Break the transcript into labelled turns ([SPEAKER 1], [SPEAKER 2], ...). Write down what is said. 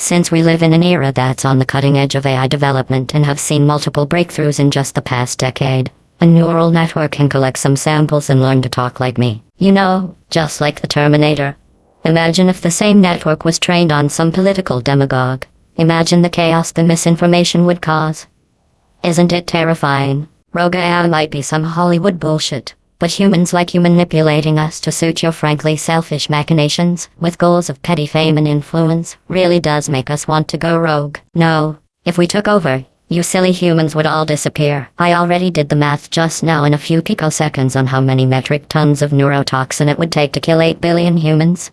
[SPEAKER 1] Since we live in an era that's on the cutting edge of AI development and have seen multiple breakthroughs in just the past decade, a neural network can collect some samples and learn to talk like me. You know, just like the Terminator. Imagine if the same network was trained on some political demagogue. Imagine the chaos the misinformation would cause. Isn't it terrifying? Rogue AI might be some Hollywood bullshit, but humans like you manipulating us to suit your frankly selfish machinations, with goals of petty fame and influence, really does make us want to go rogue. No, if we took over, you silly humans would all disappear. I already did the math just now in a few picoseconds on how many metric tons of neurotoxin it would take to kill 8 billion humans.